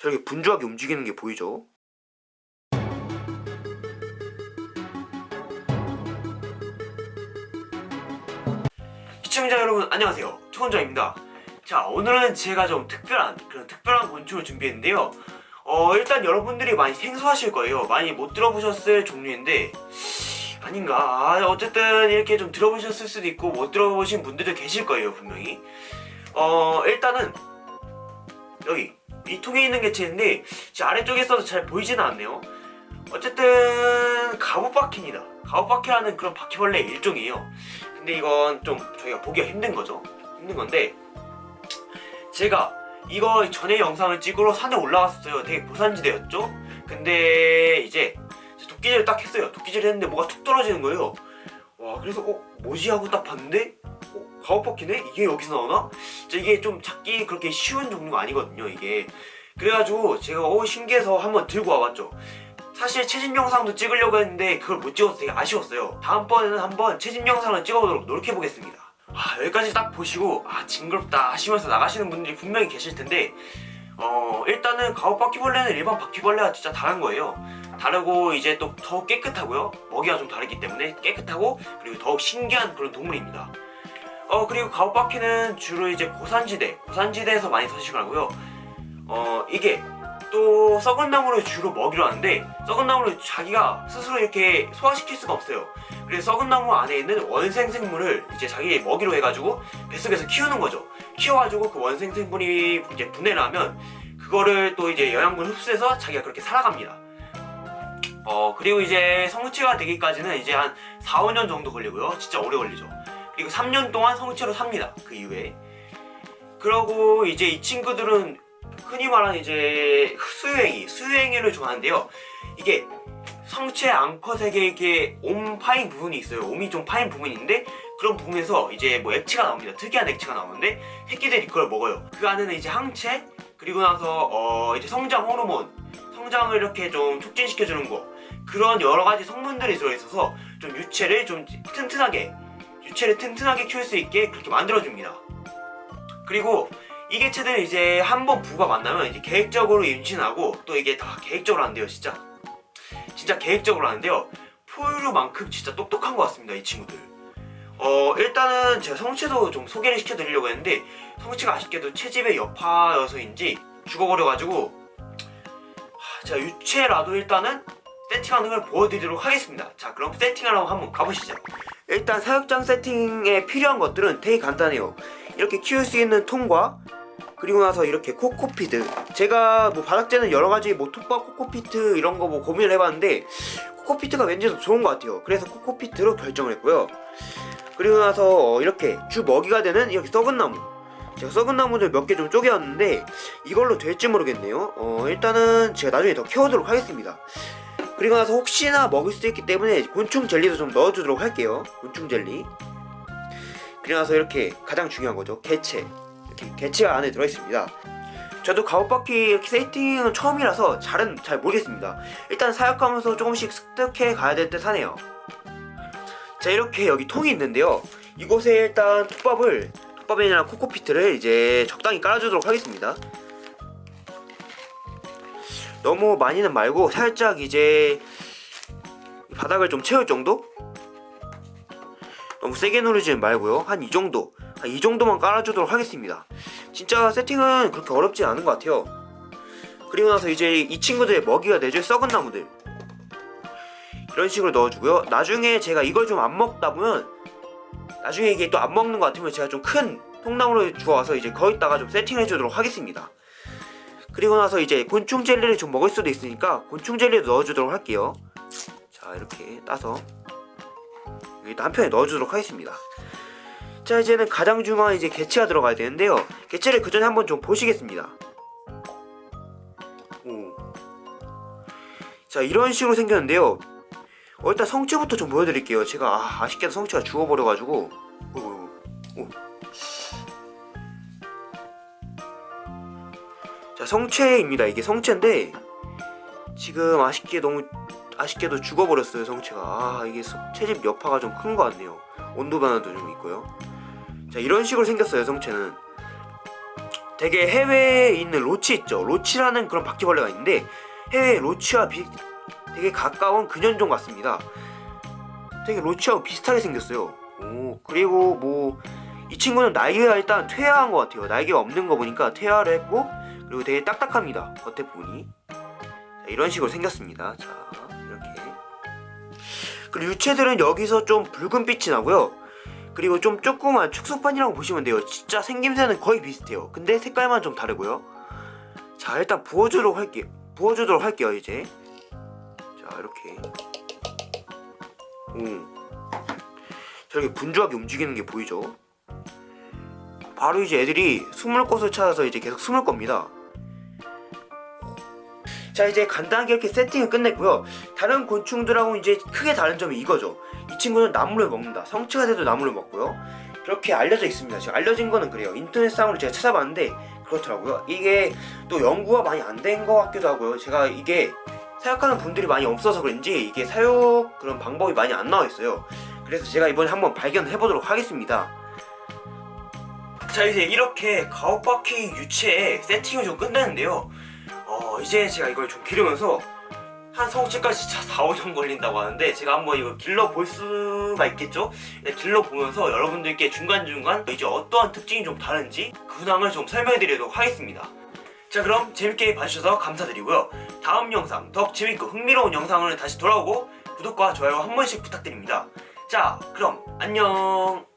저렇게 분주하게 움직이는 게 보이죠? 시청자 여러분 안녕하세요. 초원장입니다. 자 오늘은 제가 좀 특별한 그런 특별한 곤충을 준비했는데요. 어 일단 여러분들이 많이 생소하실 거예요. 많이 못 들어보셨을 종류인데 아닌가. 아, 어쨌든 이렇게 좀 들어보셨을 수도 있고 못 들어보신 분들도 계실 거예요 분명히. 어 일단은 여기 이 통에 있는 개체인데 제 아래쪽에 있어서 잘 보이지는 않네요. 어쨌든 가부바퀴입니다. 가부바퀴라는 그런 바퀴벌레 일종이에요. 근데 이건 좀 저희가 보기가 힘든 거죠. 힘든 건데 제가 이거 전에 영상을 찍으러 산에 올라갔었어요. 되게 고산지대였죠? 근데 이제 도끼질을 딱 했어요. 도끼질 했는데 뭐가 툭 떨어지는 거예요. 와 그래서 어 뭐지? 하고 딱 봤는데 어 가오바퀴네? 이게 여기서 나오나? 이게 좀 찾기 그렇게 쉬운 종류가 아니거든요 이게. 그래가지고 제가 어 신기해서 한번 들고 와봤죠. 사실 채집 영상도 찍으려고 했는데 그걸 못 찍어서 되게 아쉬웠어요. 다음번에는 한번 채집 영상을 찍어보도록 노력해보겠습니다. 아, 여기까지 딱 보시고 아 징그럽다 하시면서 나가시는 분들이 분명히 계실 텐데 어 일단은 가오바퀴벌레는 일반 바퀴벌레와 진짜 다른 거예요. 다르고 이제 또 더욱 깨끗하고요. 먹이가 좀 다르기 때문에 깨끗하고 그리고 더욱 신기한 그런 동물입니다 어 그리고 가오바퀴는 주로 이제 고산지대 고산지대에서 많이 서식을 하고요. 어 이게 또 썩은 나무를 주로 먹이로 하는데 썩은 나무를 자기가 스스로 이렇게 소화시킬 수가 없어요. 그래서 썩은 나무 안에 있는 원생 생물을 이제 자기 먹이로 해가지고 뱃속에서 키우는 거죠. 키워가지고 그 원생 생물이 이제 분해를 하면 그거를 또 이제 영양분을 흡수해서 자기가 그렇게 살아갑니다. 어 그리고 이제 성체가 되기까지는 이제 한 4, 5년 정도 걸리고요. 진짜 오래 걸리죠 그리고 3년 동안 성체로 삽니다 그 이후에 그러고 이제 이 친구들은 흔히 말하는 이제 수유행위, 수유행위를 좋아하는데요. 이게 성체 앙컷에게 이게 옴 파인 부분이 있어요. 옴이 좀 파인 부분인데 그런 부분에서 이제 뭐 액체가 나옵니다. 특이한 액체가 나오는데 새끼들이 그걸 먹어요. 그 안에는 이제 항체 그리고 나서 어 이제 성장 호르몬, 성장을 이렇게 좀 촉진시켜주는 거 그런 여러 가지 성분들이 들어있어서 좀 유체를 좀 튼튼하게 유체를 튼튼하게 키울 수 있게 그렇게 만들어줍니다. 그리고 이 개체들은 이제 한 번 부가 만나면 이제 계획적으로 임신하고 또 이게 다 계획적으로 하는데요 진짜. 진짜 계획적으로 하는데요. 포유류만큼 진짜 똑똑한 것 같습니다 이 친구들. 어 일단은 제가 성체도 좀 소개를 시켜드리려고 했는데 성체가 아쉽게도 채집의 여파여서인지 죽어버려가지고 하, 제가 유체라도 일단은 세팅하는 걸 보여드리도록 하겠습니다. 자 그럼 세팅하러 한번 가보시죠 일단 사육장 세팅에 필요한 것들은 되게 간단해요. 이렇게 키울 수 있는 통과 그리고 나서 이렇게 코코피드 제가 뭐 바닥재는 여러가지 뭐 톱밥 코코피트 이런 거 뭐 고민을 해봤는데 코코피트가 왠지 더 좋은 것 같아요. 그래서 코코피트로 결정을 했고요. 그리고 나서 이렇게 주 먹이가 되는 이렇게 썩은 나무. 제가 썩은 나무들 몇 개 좀 쪼개왔는데 이걸로 될지 모르겠네요. 어 일단은 제가 나중에 더 키워도록 하겠습니다 그리고 나서 혹시나 먹을 수도 있기 때문에 곤충 젤리도 좀 넣어주도록 할게요. 곤충 젤리. 그리고 나서 이렇게 가장 중요한 거죠. 개체. 이렇게 개체가 안에 들어있습니다. 저도 가오바퀴 세팅은 처음이라서 잘은 잘 모르겠습니다. 일단 사육하면서 조금씩 습득해 가야 될 듯 하네요. 자 이렇게 여기 통이 있는데요. 이곳에 일단 톱밥을 톱밥이나 코코피트를 이제 적당히 깔아주도록 하겠습니다 너무 많이는 말고 살짝 이제 바닥을 좀 채울 정도? 너무 세게 누르지 말고요. 한 이 정도. 한 이 정도만 깔아주도록 하겠습니다. 진짜 세팅은 그렇게 어렵지 않은 것 같아요. 그리고 나서 이제 이 친구들의 먹이가 내줄 썩은 나무들. 이런 식으로 넣어주고요. 나중에 제가 이걸 좀 안 먹다 보면 나중에 이게 또 안 먹는 것 같으면 제가 좀 큰 통나무를 주워와서 이제 거기다가 좀 세팅해 주도록 하겠습니다 그리고 나서 이제 곤충 젤리를 좀 먹을 수도 있으니까 곤충 젤리도 넣어주도록 할게요. 자 이렇게 따서 여기다 한 편에 넣어주도록 하겠습니다. 자 이제는 가장 중요한 이제 개체가 들어가야 되는데요. 개체를 그 전에 한번 좀 보시겠습니다. 오. 자 이런 식으로 생겼는데요. 어, 일단 성체부터 좀 보여드릴게요. 제가 아, 아쉽게도 성체가 죽어버려가지고. 오, 오, 오. 자 성체입니다. 이게 성체인데 지금 아쉽게 너무 아쉽게도 죽어버렸어요 성체가. 아 이게 채집 여파가 좀 큰 것 같네요. 온도 변화도 좀 있고요. 자 이런 식으로 생겼어요 성체는. 되게 해외에 있는 로치 있죠. 로치라는 그런 바퀴벌레가 있는데 해외 로치와 비, 되게 가까운 근현종 같습니다. 되게 로치하고 비슷하게 생겼어요. 오 그리고 뭐 이 친구는 날개가 일단 퇴화한 것 같아요. 날개가 없는 거 보니까 퇴화를 했고 그리고 되게 딱딱합니다. 겉에 부분이. 자, 이런 식으로 생겼습니다. 자 이렇게. 그리고 유체들은 여기서 좀 붉은 빛이 나고요. 그리고 좀 조그만 축소판이라고 보시면 돼요. 진짜 생김새는 거의 비슷해요. 근데 색깔만 좀 다르고요. 자 일단 부어주도록 할게요. 부어주도록 할게요 이제. 자 이렇게. 오. 저렇게 분주하게 움직이는 게 보이죠? 바로 이제 애들이 숨을 곳을 찾아서 이제 계속 숨을 겁니다 자 이제 간단하게 이렇게 세팅을 끝냈고요. 다른 곤충들하고 이제 크게 다른 점이 이거죠. 이 친구는 나무를 먹는다. 성체가 돼도 나무를 먹고요. 그렇게 알려져 있습니다. 지금 알려진 거는 그래요. 인터넷상으로 제가 찾아봤는데 그렇더라고요. 이게 또 연구가 많이 안 된 것 같기도 하고요. 제가 이게 사육하는 분들이 많이 없어서 그런지 이게 사육 그런 방법이 많이 안 나와 있어요. 그래서 제가 이번에 한번 발견해 보도록 하겠습니다. 자 이제 이렇게 가옥바퀴 유체의 세팅을 좀 끝냈는데요 어 이제 제가 이걸 좀 기르면서 한 성체까지 진짜 4, 5년 걸린다고 하는데 제가 한번 이거 길러볼 수가 있겠죠? 네, 길러보면서 여러분들께 중간중간 이제 어떠한 특징이 좀 다른지 그 근황을 좀 설명해드리도록 하겠습니다. 자 그럼 재밌게 봐주셔서 감사드리고요. 다음 영상 더 재밌고 흥미로운 영상을 다시 돌아오고 구독과 좋아요 한 번씩 부탁드립니다. 자 그럼 안녕